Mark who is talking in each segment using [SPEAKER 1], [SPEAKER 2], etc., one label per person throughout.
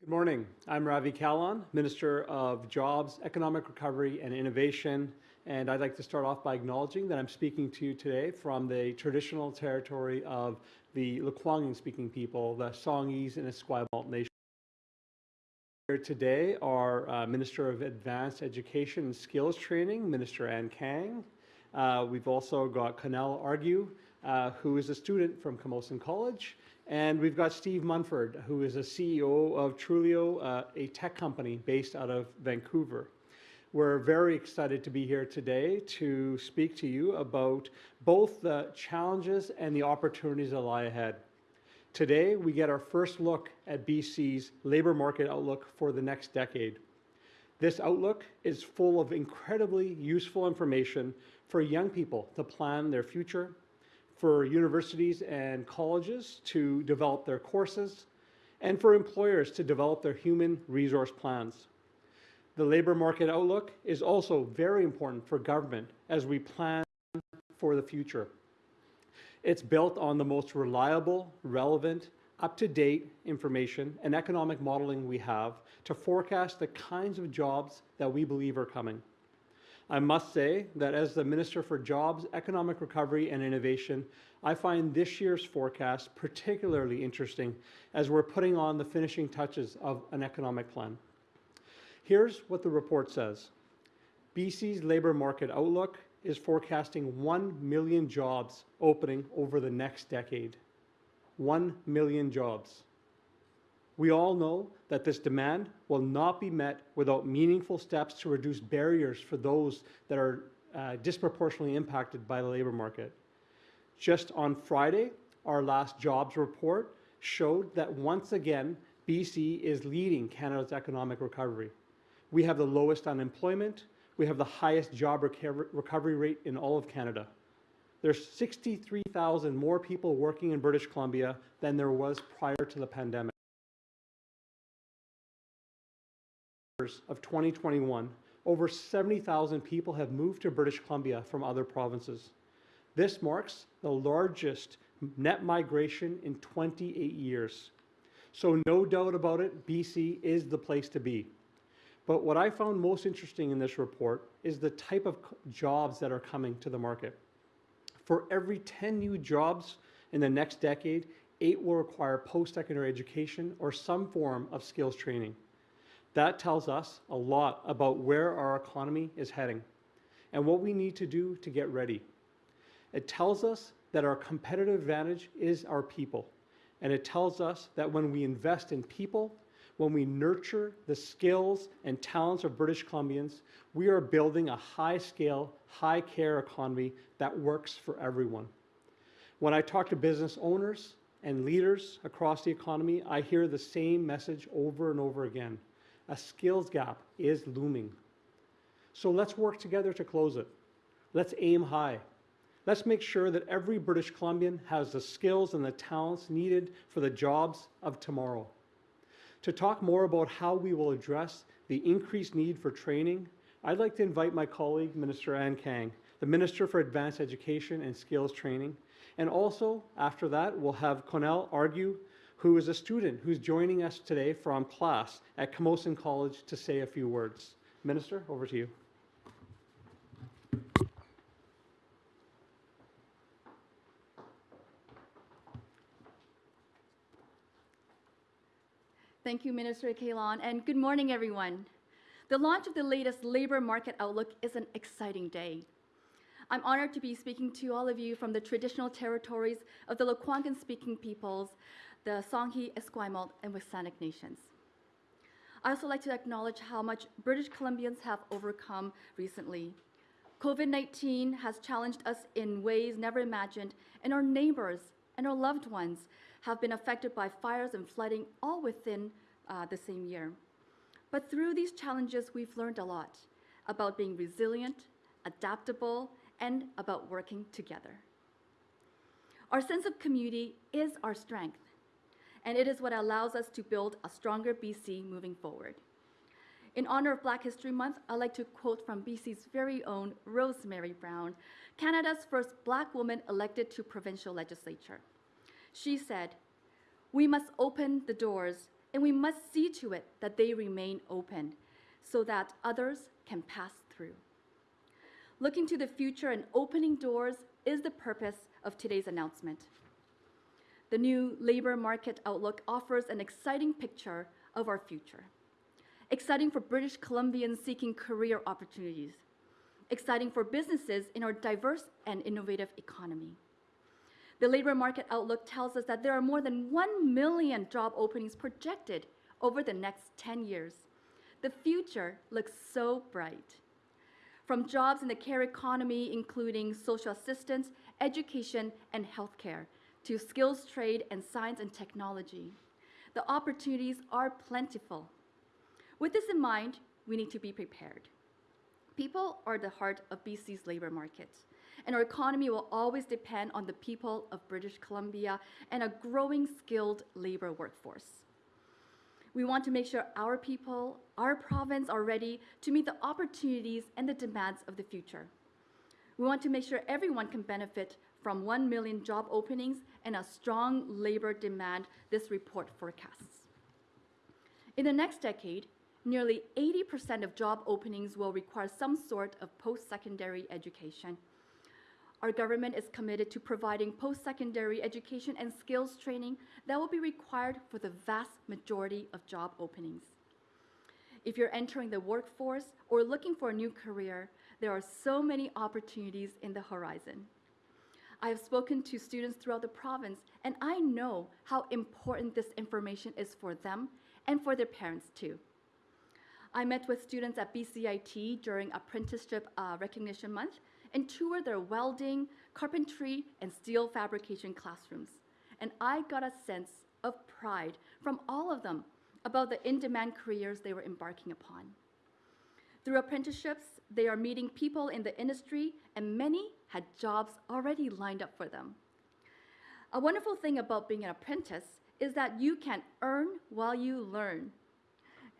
[SPEAKER 1] Good morning. I'm Ravi Kahlon, Minister of Jobs, Economic Recovery and Innovation, and I'd like to start off by acknowledging that I'm speaking to you today from the traditional territory of the Lekwungen speaking people, the Songhees and Esquimalt Nation. Here today are uh, Minister of Advanced Education and Skills Training, Minister Anne Kang. Uh, we've also got Connell Argue, uh, who is a student from Camosun College, and we've got Steve Munford, who is a CEO of Trulioo, uh, a tech company based out of Vancouver. We're very excited to be here today to speak to you about both the challenges and the opportunities that lie ahead. Today, we get our first look at BC's labour market outlook for the next decade. This outlook is full of incredibly useful information for young people to plan their future for universities and colleges to develop their courses, and for employers to develop their human resource plans. The labour market outlook is also very important for government as we plan for the future. It's built on the most reliable, relevant, up-to-date information and economic modeling we have to forecast the kinds of jobs that we believe are coming. I must say that as the Minister for Jobs, Economic Recovery and Innovation, I find this year's forecast particularly interesting as we're putting on the finishing touches of an economic plan. Here's what the report says. BC's labour market outlook is forecasting 1 million jobs opening over the next decade. 1 million jobs. We all know that this demand will not be met without meaningful steps to reduce barriers for those that are uh, disproportionately impacted by the labour market. Just on Friday, our last jobs report showed that once again, BC is leading Canada's economic recovery. We have the lowest unemployment, we have the highest job recovery rate in all of Canada. There's 63,000 more people working in British Columbia than there was prior to the pandemic. Of 2021, over 70,000 people have moved to British Columbia from other provinces. This marks the largest net migration in 28 years. So no doubt about it, BC is the place to be. But what I found most interesting in this report is the type of jobs that are coming to the market. For every 10 new jobs in the next decade, eight will require post-secondary education or some form of skills training. That tells us a lot about where our economy is heading and what we need to do to get ready. It tells us that our competitive advantage is our people. And it tells us that when we invest in people, when we nurture the skills and talents of British Columbians, we are building a high-scale, high-care economy that works for everyone. When I talk to business owners and leaders across the economy, I hear the same message over and over again a skills gap is looming. So let's work together to close it. Let's aim high. Let's make sure that every British Columbian has the skills and the talents needed for the jobs of tomorrow. To talk more about how we will address the increased need for training, I'd like to invite my colleague, Minister Anne Kang, the Minister for Advanced Education and Skills Training, and also after that, we'll have Connell Argue, who is a student who's joining us today from class at Camosun College to say a few words. Minister, over to you.
[SPEAKER 2] Thank you, Minister Kahlon, and good morning, everyone. The launch of the latest labor market outlook is an exciting day. I'm honored to be speaking to all of you from the traditional territories of the Lekwungen-speaking peoples the Songhees, Esquimalt, and WSÁNEĆ nations. I also like to acknowledge how much British Columbians have overcome recently. COVID-19 has challenged us in ways never imagined, and our neighbors and our loved ones have been affected by fires and flooding all within uh, the same year. But through these challenges, we've learned a lot about being resilient, adaptable, and about working together. Our sense of community is our strength and it is what allows us to build a stronger BC moving forward. In honor of Black History Month, I'd like to quote from BC's very own Rosemary Brown, Canada's first Black woman elected to provincial legislature. She said, we must open the doors and we must see to it that they remain open so that others can pass through. Looking to the future and opening doors is the purpose of today's announcement. The new labor market outlook offers an exciting picture of our future. Exciting for British Columbians seeking career opportunities. Exciting for businesses in our diverse and innovative economy. The labor market outlook tells us that there are more than 1 million job openings projected over the next 10 years. The future looks so bright. From jobs in the care economy, including social assistance, education, and healthcare, to skills trade and science and technology, the opportunities are plentiful. With this in mind, we need to be prepared. People are the heart of BC's labor market, and our economy will always depend on the people of British Columbia and a growing skilled labor workforce. We want to make sure our people, our province are ready to meet the opportunities and the demands of the future. We want to make sure everyone can benefit from 1 million job openings and a strong labor demand this report forecasts. In the next decade, nearly 80% of job openings will require some sort of post-secondary education. Our government is committed to providing post-secondary education and skills training that will be required for the vast majority of job openings. If you're entering the workforce or looking for a new career, there are so many opportunities in the horizon. I have spoken to students throughout the province, and I know how important this information is for them and for their parents too. I met with students at BCIT during Apprenticeship uh, Recognition Month and toured their welding, carpentry, and steel fabrication classrooms. And I got a sense of pride from all of them about the in demand careers they were embarking upon. Through apprenticeships, they are meeting people in the industry, and many had jobs already lined up for them. A wonderful thing about being an apprentice is that you can earn while you learn.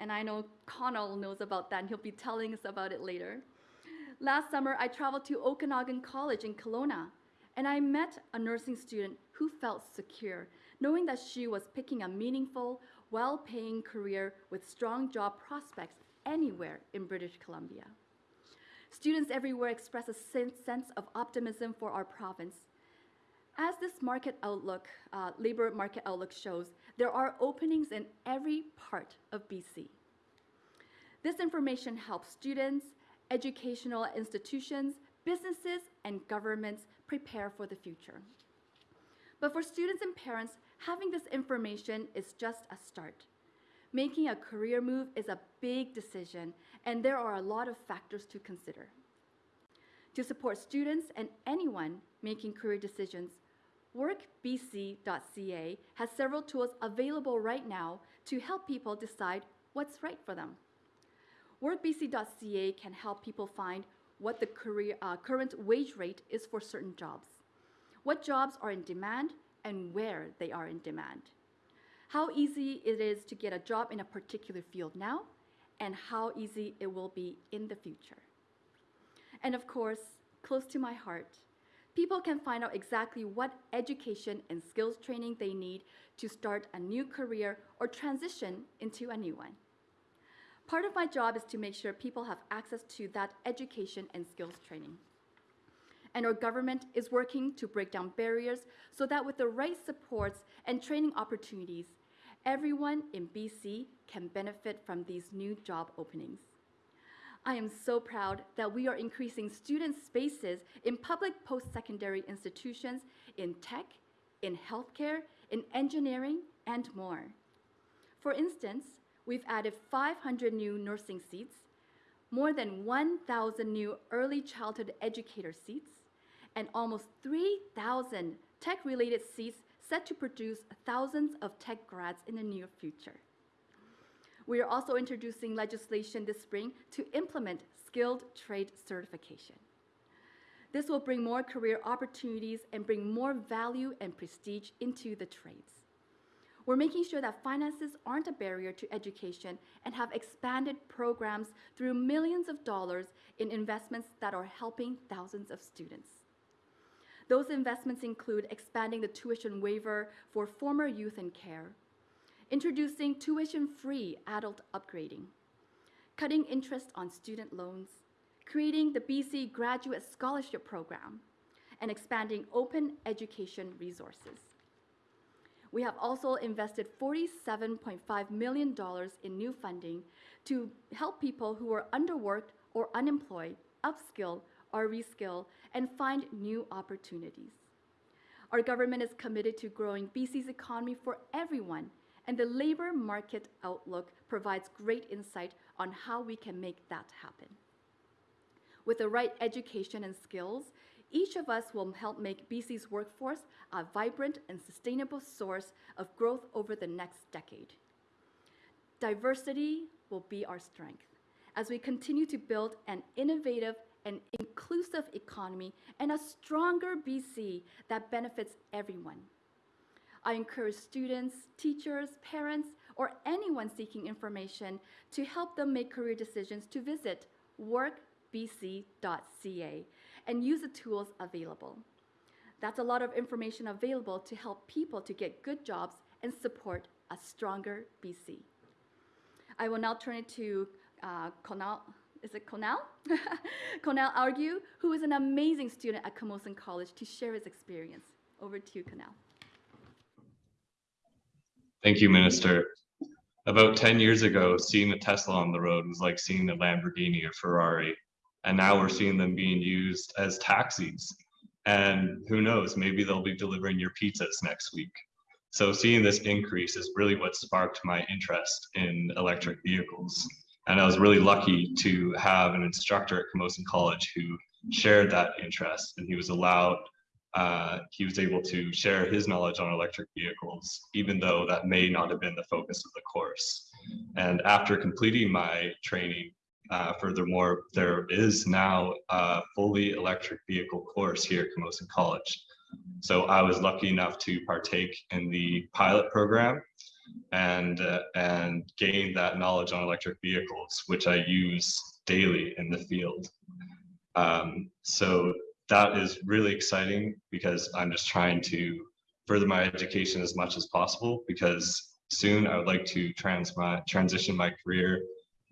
[SPEAKER 2] And I know Connell knows about that, and he'll be telling us about it later. Last summer, I traveled to Okanagan College in Kelowna, and I met a nursing student who felt secure, knowing that she was picking a meaningful, well paying career with strong job prospects anywhere in British Columbia. Students everywhere express a sense of optimism for our province. As this market outlook, uh, labor market outlook shows, there are openings in every part of BC. This information helps students, educational institutions, businesses, and governments prepare for the future. But for students and parents, having this information is just a start. Making a career move is a big decision, and there are a lot of factors to consider. To support students and anyone making career decisions, workbc.ca has several tools available right now to help people decide what's right for them. WorkBC.ca can help people find what the career, uh, current wage rate is for certain jobs, what jobs are in demand, and where they are in demand, how easy it is to get a job in a particular field now, and how easy it will be in the future. And of course, close to my heart, people can find out exactly what education and skills training they need to start a new career or transition into a new one. Part of my job is to make sure people have access to that education and skills training. And our government is working to break down barriers so that with the right supports and training opportunities, everyone in BC can benefit from these new job openings. I am so proud that we are increasing student spaces in public post-secondary institutions in tech, in healthcare, in engineering, and more. For instance, we've added 500 new nursing seats, more than 1,000 new early childhood educator seats, and almost 3,000 tech-related seats set to produce thousands of tech grads in the near future. We are also introducing legislation this spring to implement skilled trade certification. This will bring more career opportunities and bring more value and prestige into the trades. We're making sure that finances aren't a barrier to education and have expanded programs through millions of dollars in investments that are helping thousands of students. Those investments include expanding the tuition waiver for former youth in care, introducing tuition-free adult upgrading, cutting interest on student loans, creating the BC Graduate Scholarship Program, and expanding open education resources. We have also invested $47.5 million in new funding to help people who are underworked or unemployed upskill or reskill and find new opportunities. Our government is committed to growing BC's economy for everyone, and the labor market outlook provides great insight on how we can make that happen. With the right education and skills, each of us will help make BC's workforce a vibrant and sustainable source of growth over the next decade. Diversity will be our strength as we continue to build an innovative and inclusive economy and a stronger BC that benefits everyone. I encourage students, teachers, parents, or anyone seeking information to help them make career decisions to visit workbc.ca and use the tools available. That's a lot of information available to help people to get good jobs and support a stronger BC. I will now turn it to uh, is it Conal? Conal Argue, who is an amazing student at Camosun College to share his experience. Over to you, Conal.
[SPEAKER 3] Thank you, Minister. About 10 years ago, seeing a Tesla on the road was like seeing a Lamborghini or Ferrari. And now we're seeing them being used as taxis. And who knows, maybe they'll be delivering your pizzas next week. So seeing this increase is really what sparked my interest in electric vehicles. And I was really lucky to have an instructor at Camosun College who shared that interest and he was allowed, uh, he was able to share his knowledge on electric vehicles, even though that may not have been the focus of the course. And after completing my training, uh, furthermore, there is now a fully electric vehicle course here at Camosun College. So I was lucky enough to partake in the pilot program and uh, and gain that knowledge on electric vehicles, which I use daily in the field. Um, so that is really exciting because I'm just trying to further my education as much as possible because soon I would like to trans my, transition my career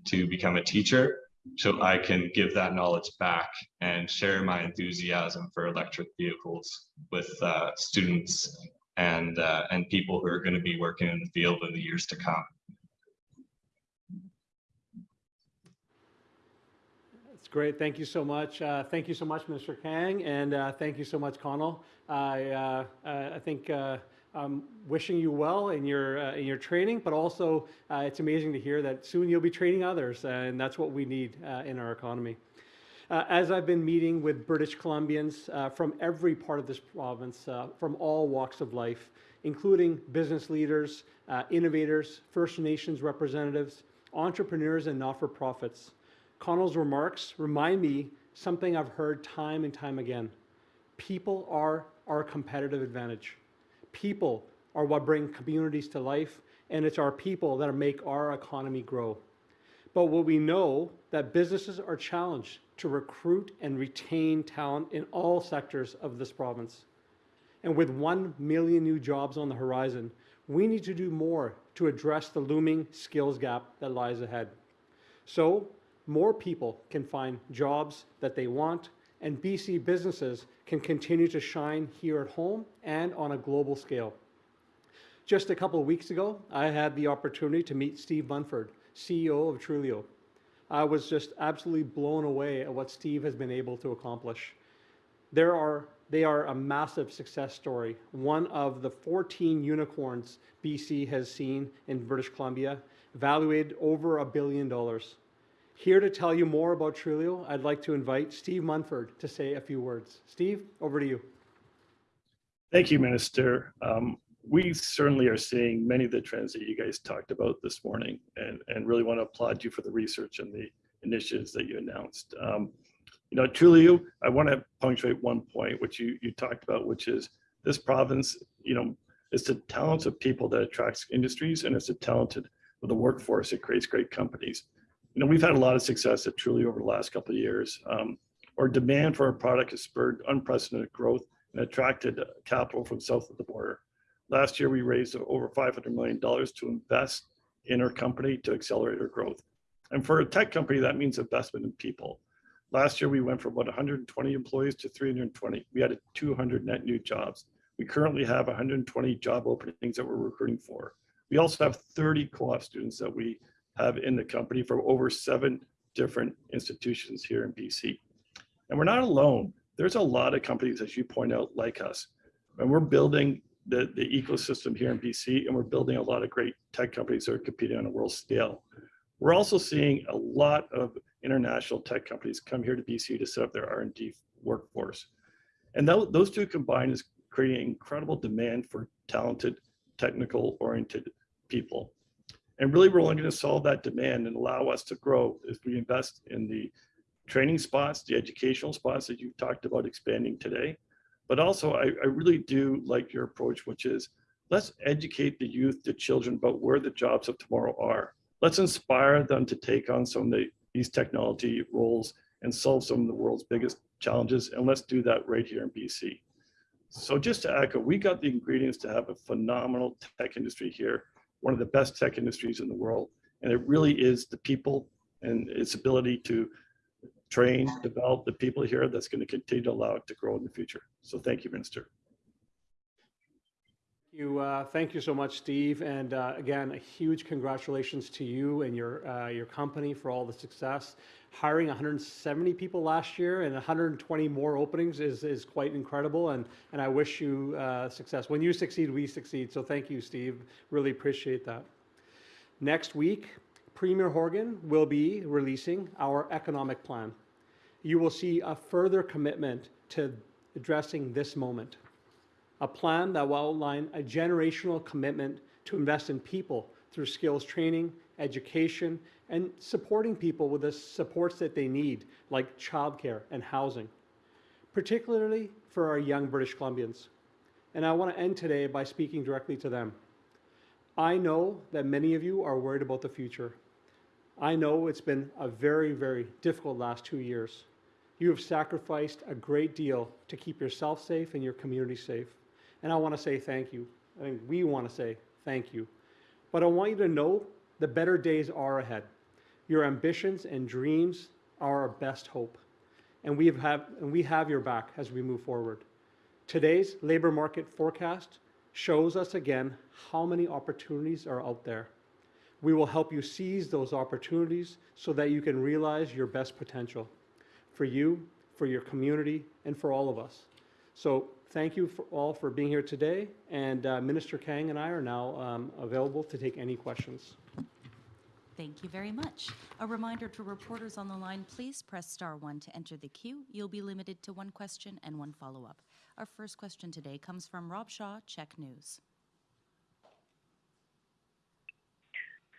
[SPEAKER 3] to become a teacher so I can give that knowledge back and share my enthusiasm for electric vehicles with uh, students and uh, and people who are going to be working in the field in the years to come.
[SPEAKER 1] That's great. Thank you so much. Uh, thank you so much, Mr. Kang, and uh, thank you so much, Connell. I uh, I think uh, I'm wishing you well in your uh, in your training, but also uh, it's amazing to hear that soon you'll be training others, and that's what we need in our economy. Uh, as I've been meeting with British Columbians uh, from every part of this province, uh, from all walks of life, including business leaders, innovators, First Nations representatives, entrepreneurs, and not-for-profits, Connell's remarks remind me something I've heard time and time again. People are our competitive advantage. People are what bring communities to life, and it's our people that make our economy grow. But what we know that businesses are challenged to recruit and retain talent in all sectors of this province. And with 1 million new jobs on the horizon, we need to do more to address the looming skills gap that lies ahead. So more people can find jobs that they want and BC businesses can continue to shine here at home and on a global scale. Just a couple of weeks ago, I had the opportunity to meet Steve Munford, CEO of Trulioo. I was just absolutely blown away at what Steve has been able to accomplish. There are, they are a massive success story, one of the 14 unicorns BC has seen in British Columbia, valued over a billion dollars. Here to tell you more about Trulioo, I'd like to invite Steve Munford to say a few words. Steve, over to you.
[SPEAKER 4] Thank you, Minister. Um, we certainly are seeing many of the trends that you guys talked about this morning and, and really want to applaud you for the research and the initiatives that you announced. Um, you know, truly, I want to punctuate one point, which you, you talked about, which is this province, you know, it's the talents of people that attracts industries and it's the talented of the workforce that creates great companies. You know, we've had a lot of success at Trulioo over the last couple of years. Um, our demand for our product has spurred unprecedented growth and attracted capital from south of the border Last year, we raised over $500 million to invest in our company to accelerate our growth. And for a tech company, that means investment in people. Last year, we went from about 120 employees to 320. We added 200 net new jobs. We currently have 120 job openings that we're recruiting for. We also have 30 co-op students that we have in the company from over seven different institutions here in BC. And we're not alone. There's a lot of companies, as you point out, like us. And we're building the, the ecosystem here in BC, and we're building a lot of great tech companies that are competing on a world scale. We're also seeing a lot of international tech companies come here to BC to set up their R&D workforce. And tho- those two combined is creating incredible demand for talented, technical oriented people. And really, we're only going to solve that demand and allow us to grow if we invest in the training spots, the educational spots that you talked about expanding today. But also, I, I really do like your approach, which is let's educate the youth, the children about where the jobs of tomorrow are. Let's inspire them to take on some of the, these technology roles and solve some of the world's biggest challenges. And let's do that right here in BC. So just to echo, we got the ingredients to have a phenomenal tech industry here, one of the best tech industries in the world. And it really is the people and its ability to train, develop the people here that's going to continue to allow it to grow in the future. So thank you, Minister.
[SPEAKER 1] You, uh, thank you so much, Steve. And uh, again, a huge congratulations to you and your, uh, your company for all the success. Hiring 170 people last year and 120 more openings is, is quite incredible. And, and I wish you uh, success. When you succeed, we succeed. So thank you, Steve. Really appreciate that. Next week, Premier Horgan will be releasing our economic plan. You will see a further commitment to addressing this moment a plan that will outline a generational commitment to invest in people through skills training, education, and supporting people with the supports that they need, like childcare and housing, particularly for our young British Columbians. And I want to end today by speaking directly to them. I know that many of you are worried about the future. I know it's been a very, very difficult last two years. You have sacrificed a great deal to keep yourself safe and your community safe. And I want to say thank you. I think we want to say thank you. But I want you to know the better days are ahead. Your ambitions and dreams are our best hope. And we have, and we have your back as we move forward. Today's labor market forecast shows us again how many opportunities are out there. We will help you seize those opportunities so that you can realize your best potential for you, for your community, and for all of us. So thank you for all for being here today. And uh, Minister Kang and I are now um, available to take any questions.
[SPEAKER 5] Thank you very much. A reminder to reporters on the line, please press star one to enter the queue. You'll be limited to one question and one follow-up. Our first question today comes from Rob Shaw, CHEK News.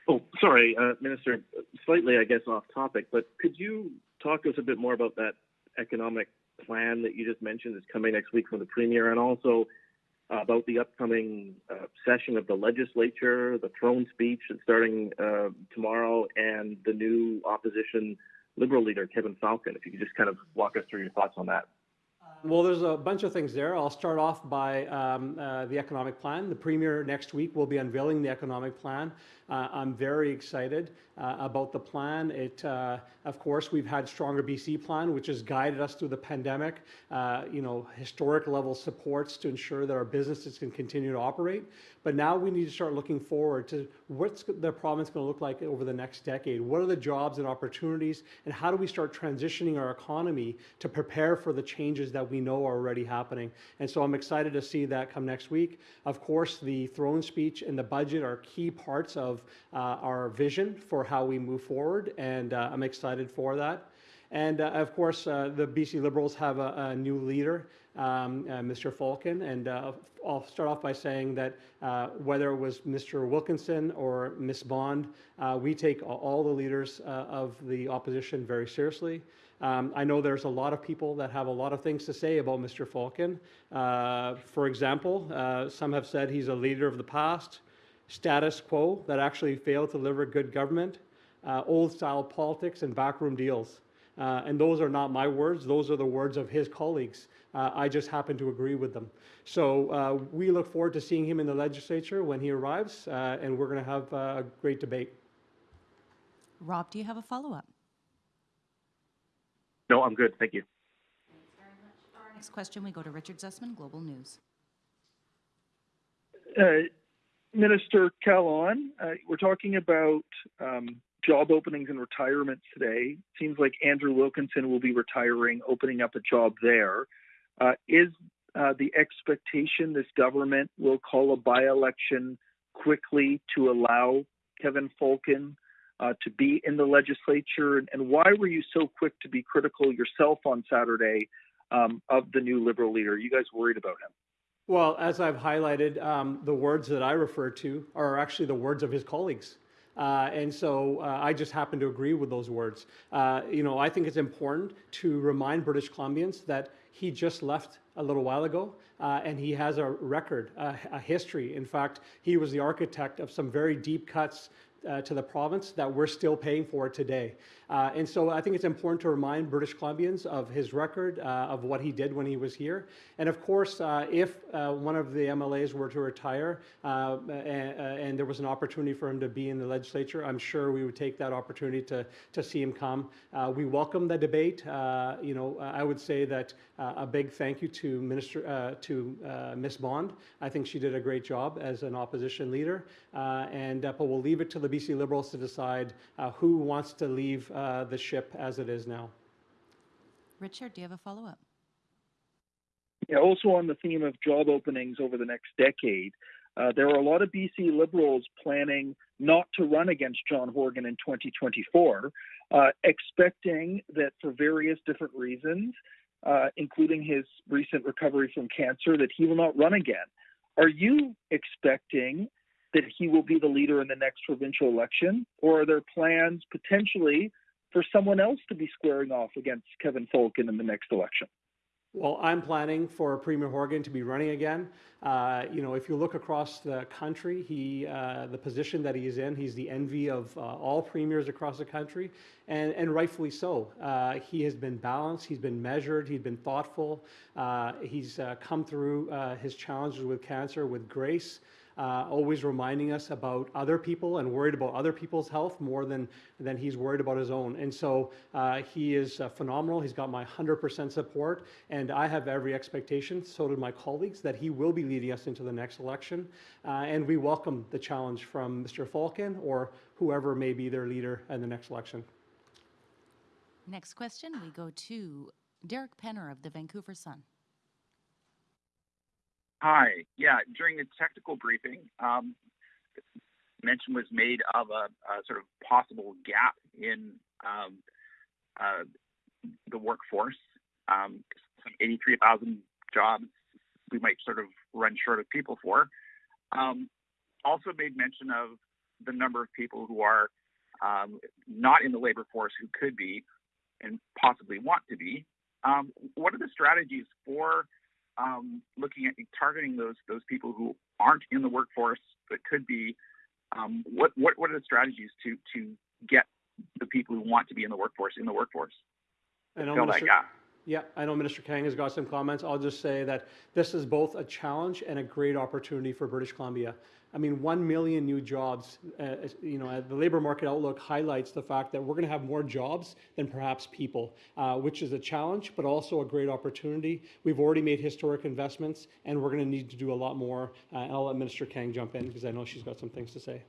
[SPEAKER 6] Oh, sorry, uh, Minister, slightly, I guess, off topic, but could you talk to us a bit more about that economic plan that you just mentioned that's coming next week from the Premier and also about the upcoming uh, session of the legislature, the throne speech that's starting uh, tomorrow, and the new opposition Liberal leader, Kevin Falcon? If you could just kind of walk us through your thoughts on that.
[SPEAKER 1] Well, there's a bunch of things there. I'll start off by um, uh, the economic plan. The Premier next week will be unveiling the economic plan. Uh, I'm very excited uh, about the plan. It, uh, of course, we've had Stronger BC plan, which has guided us through the pandemic. Uh, you know, historic level supports to ensure that our businesses can continue to operate. But now we need to start looking forward to what's the province going to look like over the next decade. What are the jobs and opportunities, and how do we start transitioning our economy to prepare for the changes that we know are already happening? And so I'm excited to see that come next week. Of course, the throne speech and the budget are key parts of uh, our vision for how we move forward, and uh, I'm excited for that. And uh, of course, uh, the BC Liberals have a, a new leader, um, uh, Mr. Falcon. And uh, I'll start off by saying that whether it was Mr. Wilkinson or Ms. Bond, we take all the leaders of the opposition very seriously. Um, I know there's a lot of people that have a lot of things to say about Mr. Falcon. for example, some have said he's a leader of the past, status quo that actually failed to deliver good government, old style politics, and backroom deals. Uh, and those are not my words, those are the words of his colleagues. Uh, I just happen to agree with them. So uh, we look forward to seeing him in the legislature when he arrives, uh, and we're going to have uh, a great debate.
[SPEAKER 5] Rob, do you have a follow-up?
[SPEAKER 6] No, I'm good. Thank you.
[SPEAKER 5] Next question, we go to Richard Zussman, Global News.
[SPEAKER 7] Minister Kahlon, uh, we're talking about um, job openings and retirements today. Seems like Andrew Wilkinson will be retiring, opening up a job there. Uh, is uh, the expectation this government will call a by-election quickly to allow Kevin Falcon uh, to be in the legislature? And, and why were you so quick to be critical yourself on Saturday um, of the new Liberal leader? Are you guys worried about him?
[SPEAKER 1] Well, as I've highlighted, um, the words that I refer to are actually the words of his colleagues. Uh, and so uh, I just happen to agree with those words. Uh, you know, I think it's important to remind British Columbians that he just left a little while ago uh, and he has a record, a, history. In fact, he was the architect of some very deep cuts uh, to the province that we're still paying for today. Uh, and so I think it's important to remind British Columbians of his record, uh, of what he did when he was here. And of course, uh, if uh, one of the MLAs were to retire uh, and, and, there was an opportunity for him to be in the legislature, I'm sure we would take that opportunity to, to see him come. we welcome the debate. you know, I would say that a big thank you to Minister to Miss Bond. I think she did a great job as an opposition leader. and but we'll leave it to the BC Liberals to decide who wants to leave uh, the ship as it is now.
[SPEAKER 5] Richard, do you have a follow-up?
[SPEAKER 7] Yeah, also on the theme of job openings over the next decade, uh, there are a lot of BC Liberals planning not to run against John Horgan in 2024, uh, expecting that for various different reasons, uh, including his recent recovery from cancer, that he will not run again. Are you expecting that he will be the leader in the next provincial election, or are there plans potentially for someone else to be squaring off against Kevin Falcon in the next election?
[SPEAKER 1] Well, I'm planning for Premier Horgan to be running again. Uh, you know, if you look across the country, he, uh, the position that he is in, he's the envy of uh, all premiers across the country, and, and rightfully so. Uh, he has been balanced, he's been measured, he's been thoughtful, uh, he's uh, come through his challenges with cancer with grace uh, always reminding us about other people and worried about other people's health more than, than he's worried about his own. And so uh, he is uh, phenomenal. He's got my 100% support, and I have every expectation, so do my colleagues, that he will be leading us into the next election. Uh, and we welcome the challenge from Mr. Falcon or whoever may be their leader in the next election.
[SPEAKER 5] Next question, we go to Derek Penner of the Vancouver Sun.
[SPEAKER 8] Hi. Yeah, during the technical briefing, um, mention was made of a, sort of possible gap in um, uh, the workforce. Um, some 83,000 jobs we might sort of run short of people for. Also made mention of the number of people who are not in the labor force who could be and possibly want to be. What are the strategies for um, looking at targeting those those people who aren't in the workforce but could be. Um, what what what are the strategies to to get the people who want to be in the workforce in the workforce?
[SPEAKER 1] I know
[SPEAKER 8] Fill
[SPEAKER 1] Minister,
[SPEAKER 8] that gap.
[SPEAKER 1] Yeah, I know Minister Kang has got some comments. I'll just say that this is both a challenge and a great opportunity for British Columbia. I mean, 1 million new jobs, uh, you know, the labor market outlook highlights the fact that we're going to have more jobs than perhaps people, uh, which is a challenge, but also a great opportunity. We've already made historic investments, and we're going to need to do a lot more. Uh, and I'll let Minister Kang jump in because I know she's got some things to say.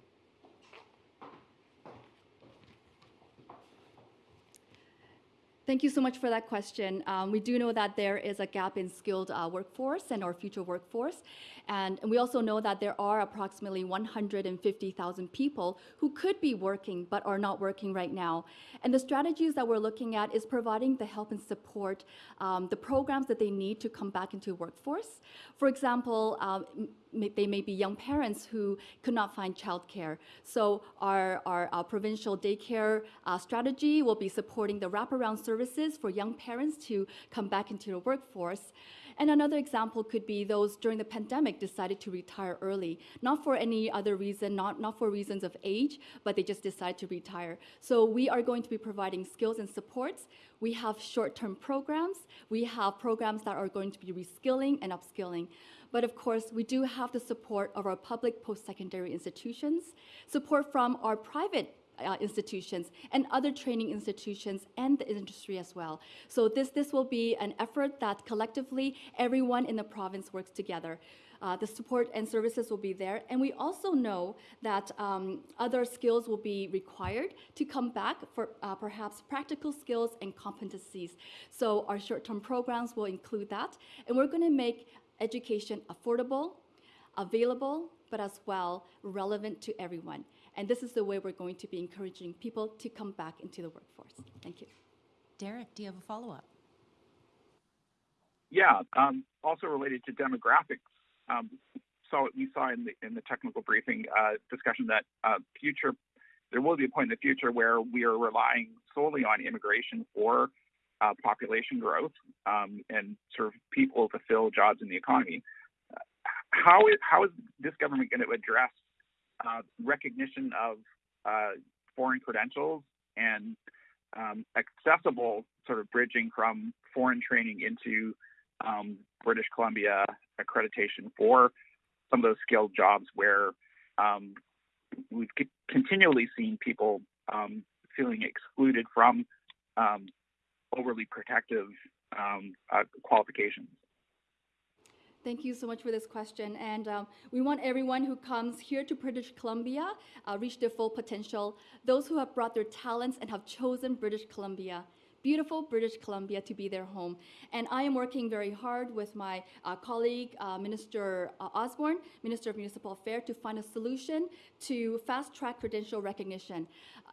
[SPEAKER 2] Thank you so much for that question. Um, we do know that there is a gap in skilled uh, workforce and our future workforce. And, and we also know that there are approximately 150,000 people who could be working but are not working right now. And the strategies that we're looking at is providing the help and support, um, the programs that they need to come back into workforce. For example, um, they may be young parents who could not find childcare. So our, our, uh, provincial daycare uh, strategy will be supporting the wraparound services for young parents to come back into the workforce. And another example could be those during the pandemic decided to retire early, not for any other reason, not, not for reasons of age, but they just decided to retire. So we are going to be providing skills and supports. We have short-term programs. We have programs that are going to be reskilling and upskilling. But of course, we do have the support of our public post-secondary institutions, support from our private uh, institutions and other training institutions and the industry as well. So this, this will be an effort that collectively everyone in the province works together. Uh, the support and services will be there. And we also know that um, other skills will be required to come back for uh, perhaps practical skills and competencies. So our short-term programs will include that. And we're going to make education affordable, available, but as well relevant to everyone. And this is the way we're going to be encouraging people to come back into the workforce. Thank you.
[SPEAKER 5] Derek, do you have a follow-up?
[SPEAKER 8] Yeah, um, also related to demographics. Um, so we saw in the in the technical briefing uh, discussion that uh, future there will be a point in the future where we are relying solely on immigration for uh, population growth um, and sort of people to fill jobs in the economy. How is how is this government going to address uh, recognition of uh, foreign credentials and um, accessible sort of bridging from foreign training into um, British Columbia accreditation for some of those skilled jobs where um, we've continually seen people um, feeling excluded from um, overly protective um, uh, qualifications.
[SPEAKER 2] Thank you so much for this question. And um, we want everyone who comes here to British Columbia uh, reach their full potential. Those who have brought their talents and have chosen British Columbia beautiful British Columbia to be their home. And I am working very hard with my uh, colleague, uh, Minister uh, Osborne, Minister of Municipal Affairs, to find a solution to fast track credential recognition.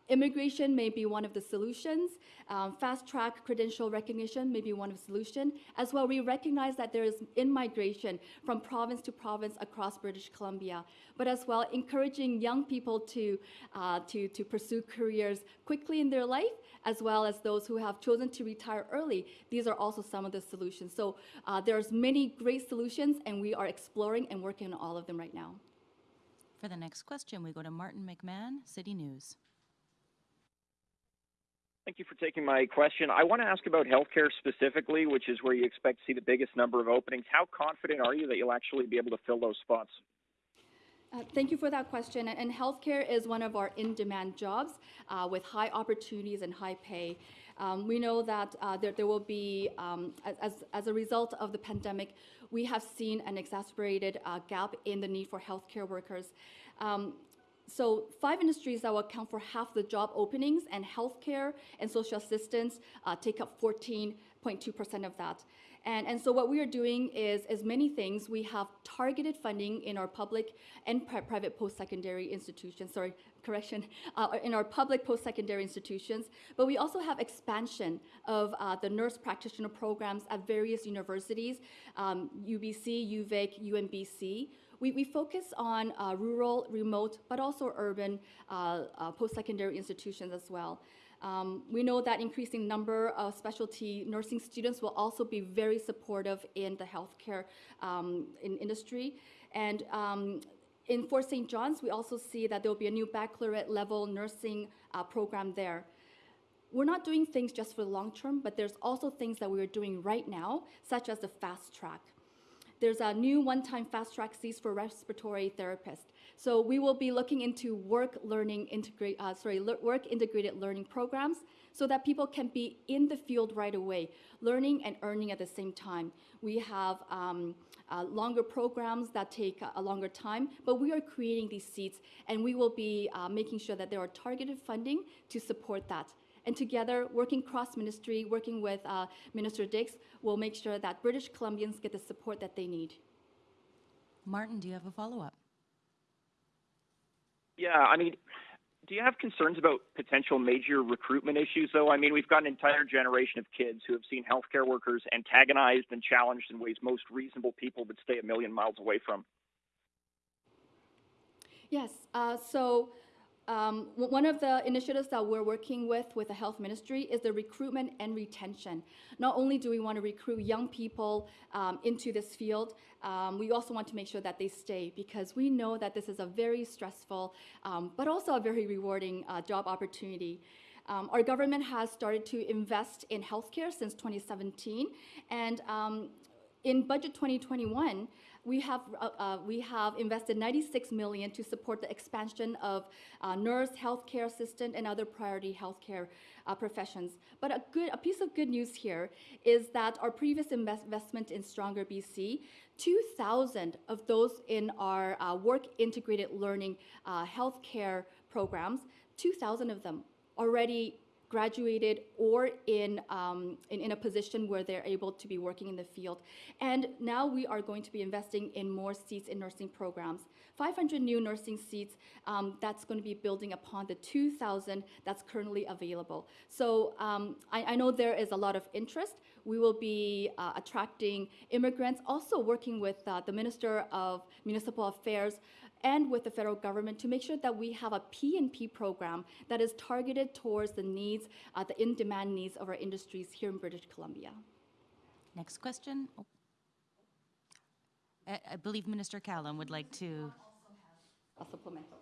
[SPEAKER 2] Immigration may be one of the solutions. Um, fast track credential recognition may be one of the solutions. As well, we recognize that there is in-migration from province to province across British Columbia. But as well, encouraging young people to, uh, to, to pursue careers quickly in their life, as well as those who have chosen to retire early. These are also some of the solutions. So uh, there's many great solutions, and we are exploring and working on all of them right now.
[SPEAKER 5] For the next question, we go to Martin McMahon, City News.
[SPEAKER 9] Thank you for taking my question. I want to ask about healthcare specifically, which is where you expect to see the biggest number of openings. How confident are you that you'll actually be able to fill those spots?
[SPEAKER 2] Uh, thank you for that question. And, healthcare is one of our in-demand jobs uh, with high opportunities and high pay. Um, we know that uh, there, there will be, um, as, as a result of the pandemic, we have seen an exacerbated uh, gap in the need for healthcare workers. Um, so five industries that will account for half the job openings and healthcare and social assistance uh, take up 14.2% of that. And, and so what we are doing is, is many things. We have targeted funding in our public and pri private post-secondary institutions, sorry, correction, uh, in our public post-secondary institutions, but we also have expansion of uh, the nurse practitioner programs at various universities, um, UBC, UVic, UNBC. We, we focus on uh, rural, remote, but also urban uh, uh, post-secondary institutions as well. Um, we know that increasing number of specialty nursing students will also be very supportive in the healthcare um, in industry. And um, in Fort St. John's, we also see that there will be a new baccalaureate level nursing uh, program there. We're not doing things just for the long term, but there's also things that we are doing right now, such as the fast track. There's a new one-time fast track seats for respiratory therapists. So we will be looking into work learning integrate, uh, sorry, work integrated learning programs so that people can be in the field right away, learning and earning at the same time. We have um, uh, longer programs that take a longer time, but we are creating these seats and we will be uh, making sure that there are targeted funding to support that. And together, working cross-ministry, working with uh, Minister Dix, will make sure that British Columbians get the support that they need.
[SPEAKER 5] Martin, do you have a follow-up?
[SPEAKER 9] Yeah, I mean, do you have concerns about potential major recruitment issues, though? I mean, we've got an entire generation of kids who have seen healthcare workers antagonized and challenged in ways most reasonable people would stay a million miles away from.
[SPEAKER 2] Yes. Uh, so um, one of the initiatives that we're working with with the health ministry is the recruitment and retention. Not only do we want to recruit young people um, into this field, um, we also want to make sure that they stay because we know that this is a very stressful, um, but also a very rewarding uh, job opportunity. Um, our government has started to invest in healthcare since 2017, and um, in budget 2021, we have uh, uh, we have invested 96 million to support the expansion of uh, nurse, healthcare assistant, and other priority healthcare uh, professions. But a good a piece of good news here is that our previous invest- investment in Stronger BC, 2,000 of those in our uh, work integrated learning uh, healthcare programs, 2,000 of them already graduated or in, um, in, in a position where they're able to be working in the field. And now we are going to be investing in more seats in nursing programs. 500 new nursing seats, um, that's going to be building upon the 2,000 that's currently available. So um, I, I know there is a lot of interest. We will be uh, attracting immigrants, also working with uh, the Minister of Municipal Affairs and with the federal government to make sure that we have a PNP program that is targeted towards the needs, uh, the in-demand needs of our industries here in British Columbia.
[SPEAKER 5] Next question. Oh. I I believe Minister Kahlon would like to.
[SPEAKER 2] A supplemental.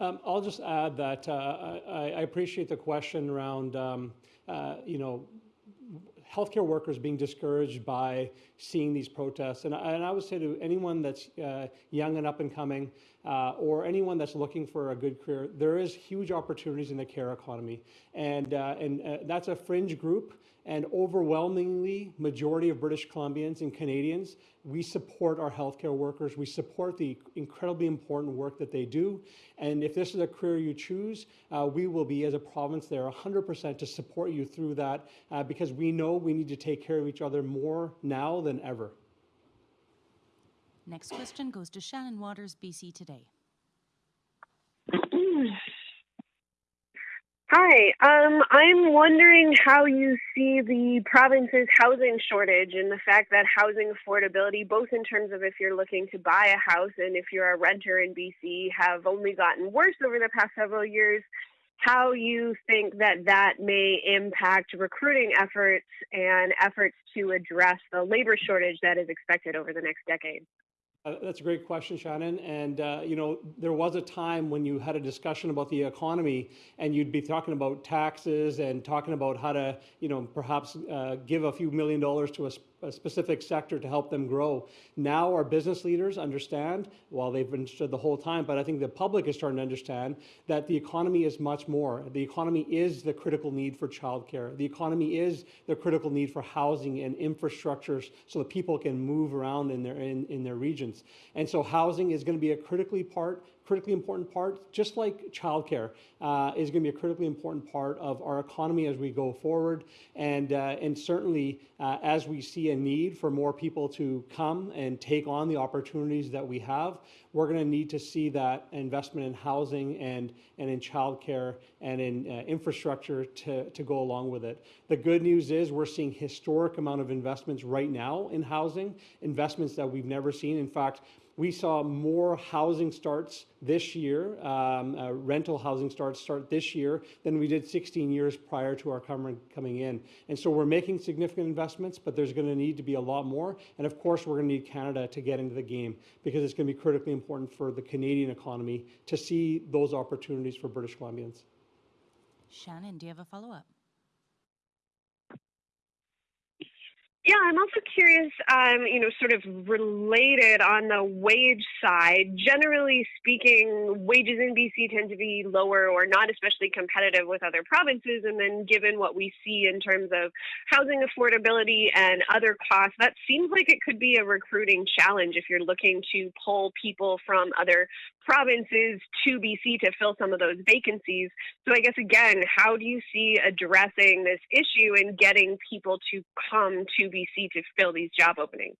[SPEAKER 1] Um, I'll just add that uh, I, I appreciate the question around, um, uh, you know, healthcare workers being discouraged by seeing these protests. And, I- and I would say to anyone that's uh, young and up and coming, uh, or anyone that's looking for a good career, there is huge opportunities in the care economy, and uh, and uh, that's a fringe group. And overwhelmingly, majority of British Columbians and Canadians, we support our healthcare workers. We support the incredibly important work that they do. And if this is a career you choose, uh, we will be, as a province, there 100% to support you through that uh, because we know we need to take care of each other more now than ever.
[SPEAKER 5] Next question goes to Shannon Waters, BC Today.
[SPEAKER 10] Hi, um, I'm wondering how you see the province's housing shortage and the fact that housing affordability, both in terms of if you're looking to buy a house and if you're a renter in BC, have only gotten worse over the past several years. How you think that that may impact recruiting efforts and efforts to address the labor shortage that is expected over the next decade?
[SPEAKER 1] Uh, That's a great question, Shannon. And, uh, you know, there was a time when you had a discussion about the economy and you'd be talking about taxes and talking about how to, you know, perhaps uh, give a few million dollars to a, a specific sector to help them grow. Now our business leaders understand, well, they've understood the whole time, but I think the public is starting to understand that the economy is much more. The economy is the critical need for childcare. The economy is the critical need for housing and infrastructures so that people can move around in their in, in their regions. And so housing is going to be a critically part critically important part, just like childcare, uh, is going to be a critically important part of our economy as we go forward. And, uh, and certainly, uh, as we see a need for more people to come and take on the opportunities that we have, we're going to need to see that investment in housing and, and in childcare and in uh, infrastructure to, to go along with it. The good news is we're seeing historic amount of investments right now in housing, investments that we've never seen. In fact, we saw more housing starts this year, um, uh, rental housing starts start this year than we did 16 years prior to our coming, coming in. And so we're making significant investments, but there's going to need to be a lot more. And of course, we're going to need Canada to get into the game because it's going to be critically important for the Canadian economy to see those opportunities for British Columbians.
[SPEAKER 5] Shannon, do you have a follow
[SPEAKER 10] Yeah, I'm also curious, um, you know, sort of related on the wage side. Generally speaking, wages in BC tend to be lower or not especially competitive with other provinces. And then, given what we see in terms of housing affordability and other costs, that seems like it could be a recruiting challenge if you're looking to pull people from other provinces to BC to fill some of those vacancies. So, I guess again, how do you see addressing this issue and getting people to come to BC to fill these job openings?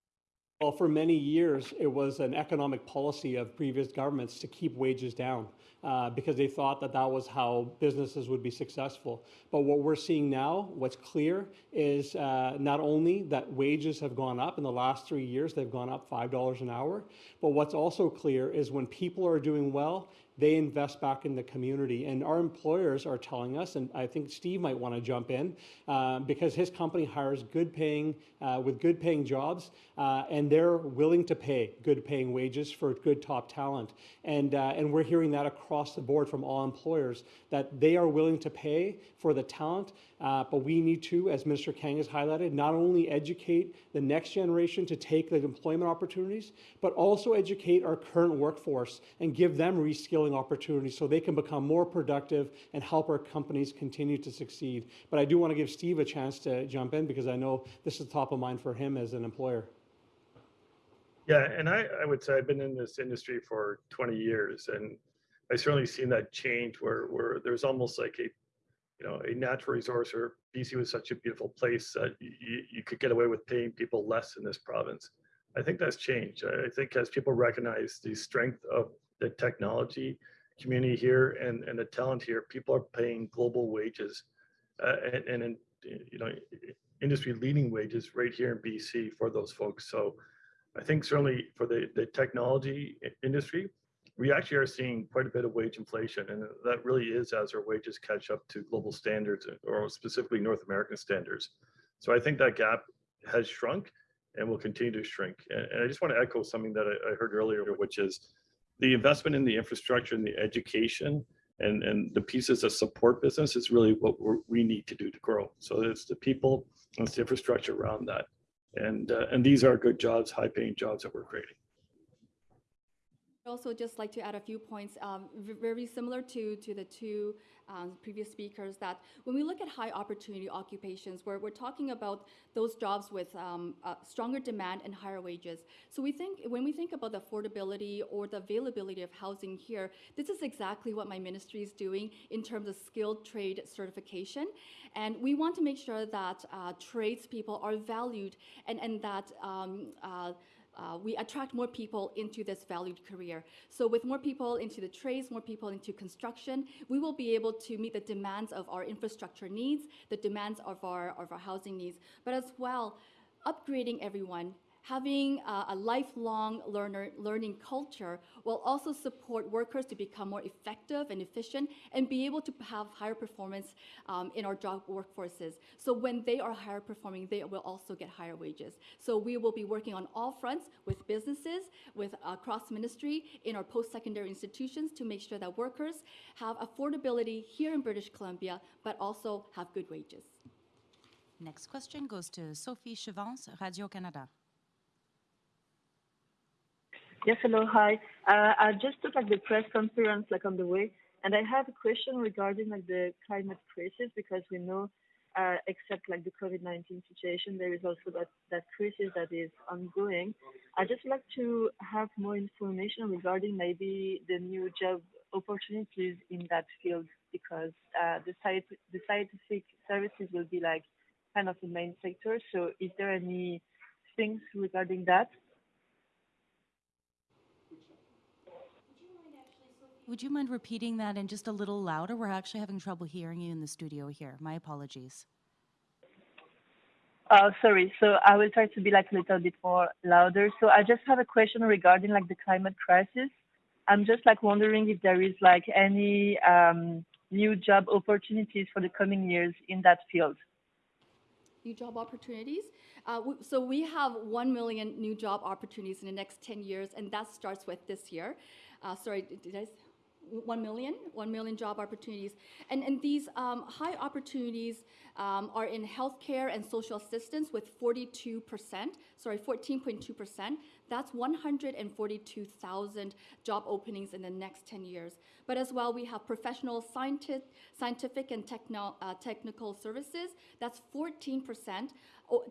[SPEAKER 1] Well, for many years, it was an economic policy of previous governments to keep wages down. uh, because they thought that that was how businesses would be successful. But what we're seeing now, what's clear, is uh, not only that wages have gone up in the last three years, they've gone up $5 an hour, but what's also clear is when people are doing well, they invest back in the community. And our employers are telling us, and I think Steve might want to jump in, uh, because his company hires good paying, uh, with good paying jobs, uh, and they're willing to pay good paying wages for good top talent. And, uh, and we're hearing that across the board from all employers, that they are willing to pay for the talent, uh, but we need to, as Minister Kang has highlighted, not only educate the next generation to take the employment opportunities, but also educate our current workforce and give them reskilling opportunities so they can become more productive and help our companies continue to succeed. But I do want to give Steve a chance to jump in because I know this is top of mind for him as an employer.
[SPEAKER 4] Yeah, and I, I would say I've been in this industry for 20 years, and I certainly seen that change where where there's almost like a, you know, a natural resource. Or BC was such a beautiful place that you, you could get away with paying people less in this province. I think that's changed. I think as people recognize the strength of the technology community here and and the talent here, people are paying global wages, uh, and and you know, industry leading wages right here in BC for those folks. So. I think certainly for the, the technology industry, we actually are seeing quite a bit of wage inflation, and that really is as our wages catch up to global standards or specifically North American standards. So I think that gap has shrunk and will continue to shrink. And, I just want to echo something that I, heard earlier, which is the investment in the infrastructure and the education and, and the pieces that support business is really what we need to do to grow. So it's the people, it's the infrastructure around that. And, uh, and these are good jobs, high paying jobs that we're creating.
[SPEAKER 2] Also just like to add a few points, um, very similar to, to the two um, previous speakers, that when we look at high opportunity occupations, where we're talking about those jobs with um, uh, stronger demand and higher wages. So we think, when we think about the affordability or the availability of housing here, this is exactly what my ministry is doing in terms of skilled trade certification. And we want to make sure that uh, tradespeople are valued and, and that um, uh, uh, we attract more people into this valued career. So with more people into the trades, more people into construction, we will be able to meet the demands of our infrastructure needs, the demands of our, of our housing needs, but as well, upgrading everyone, having uh, a lifelong learner learning culture will also support workers to become more effective and efficient and be able to have higher performance um, in our job workforces. So when they are higher performing, they will also get higher wages. So we will be working on all fronts with businesses, with uh, cross ministry in our post-secondary institutions to make sure that workers have affordability here in British Columbia, but also have good wages.
[SPEAKER 5] Next question goes to Sophie Chevance, Radio-Canada.
[SPEAKER 11] Yes, hello, hi. Uh, I just took like the press conference like on the way, and I have a question regarding like the climate crisis because we know, uh, except like the COVID-19 situation, there is also that that crisis that is ongoing. I just like to have more information regarding maybe the new job opportunities in that field because uh, the science the scientific services will be like kind of the main sector. So, is there any things regarding that?
[SPEAKER 5] Would you mind repeating that and just a little louder? We're actually having trouble hearing you in the studio here. My apologies.
[SPEAKER 11] Oh, sorry. So I will try to be like a little bit more louder. So I just have a question regarding like the climate crisis. I'm just like wondering if there is like any um, new job opportunities for the coming years in that field.
[SPEAKER 2] new job opportunities. Uh, so we have 1 million new job opportunities in the next 10 years, and that starts with this year. Uh, sorry, did did I? S- 1 million, 1 million job opportunities. And, and these um, high opportunities um, are in healthcare and social assistance with 42%, sorry, 14.2%. That's 142,000 job openings in the next 10 years. But as well, we have professional scientific, scientific and techno, uh, technical services. That's 14%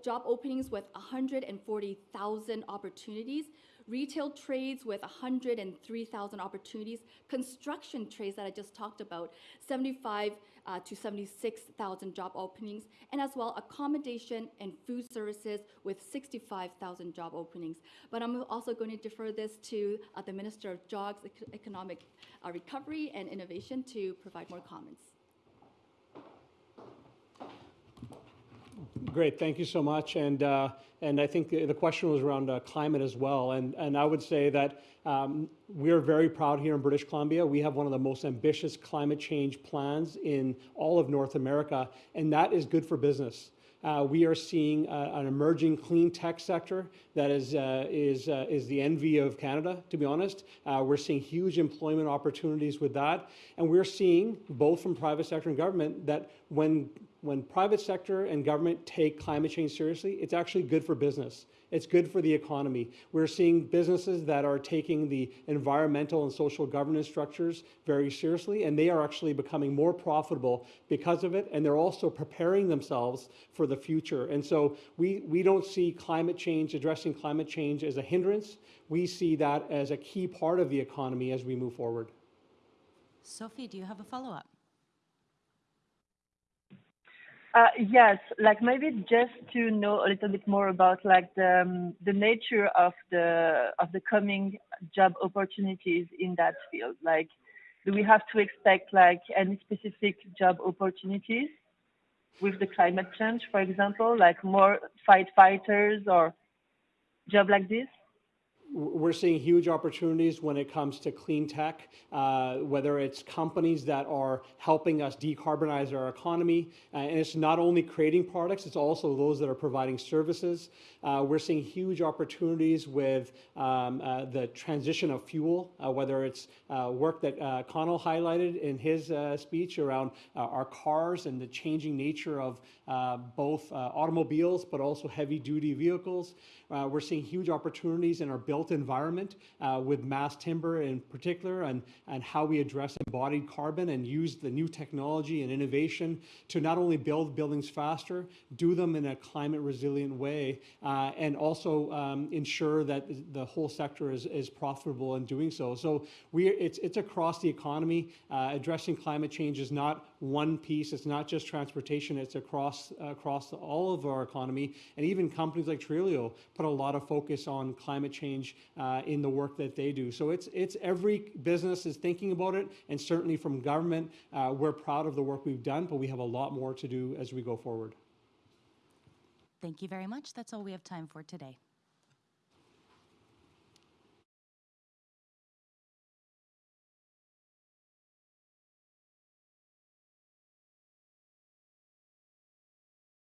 [SPEAKER 2] job openings with 140,000 opportunities. Retail trades with 103,000 opportunities, construction trades that I just talked about, 75 uh, to 76,000 job openings, and as well accommodation and food services with 65,000 job openings. But I'm also going to defer this to uh, the Minister of Jobs, Economic uh, Recovery and Innovation to provide more comments.
[SPEAKER 1] Great, thank you so much. And, uh, and I think the, question was around uh, climate as well. And, and I would say that um, we're very proud here in British Columbia. We have one of the most ambitious climate change plans in all of North America, and that is good for business. Uh, we are seeing uh, an emerging clean tech sector that is, uh, is, uh, is the envy of Canada, to be honest. Uh, we're seeing huge employment opportunities with that. And we're seeing, both from private sector and government, that when, when private sector and government take climate change seriously, it's actually good for business. It's good for the economy. We're seeing businesses that are taking the environmental and social governance structures very seriously, and they are actually becoming more profitable because of it, and they're also preparing themselves for the future. And so we, we don't see climate change, addressing climate change as a hindrance. We see that as a key part of the economy as we move forward.
[SPEAKER 5] Sophie, do you have a follow-up?
[SPEAKER 11] Uh, yes, like maybe just to know a little bit more about like the um, the nature of the of the coming job opportunities in that field. Like, do we have to expect like any specific job opportunities with the climate change, for example, like more fight fighters or job like this?
[SPEAKER 1] We're seeing huge opportunities when it comes to clean tech, uh, whether it's companies that are helping us decarbonize our economy. Uh, and it's not only creating products, it's also those that are providing services. Uh, we're seeing huge opportunities with um, uh, the transition of fuel, uh, whether it's uh, work that Connell highlighted in his speech around our cars and the changing nature of both automobiles, but also heavy duty vehicles. we're seeing huge opportunities in our build built environment uh, with mass timber in particular and, and how we address embodied carbon and use the new technology and innovation to not only build buildings faster, do them in a climate resilient way, uh, and also um, ensure that the whole sector is, is profitable in doing so. So we, it's, it's across the economy. Uh, addressing climate change is not one piece. It's not just transportation. It's across across all of our economy, and even companies like Trulioo put a lot of focus on climate change uh, in the work that they do. So it's it's every business is thinking about it, and certainly from government, uh, we're proud of the work we've done, but we have a lot more to do as we go forward.
[SPEAKER 5] Thank you very much. That's all we have time for today.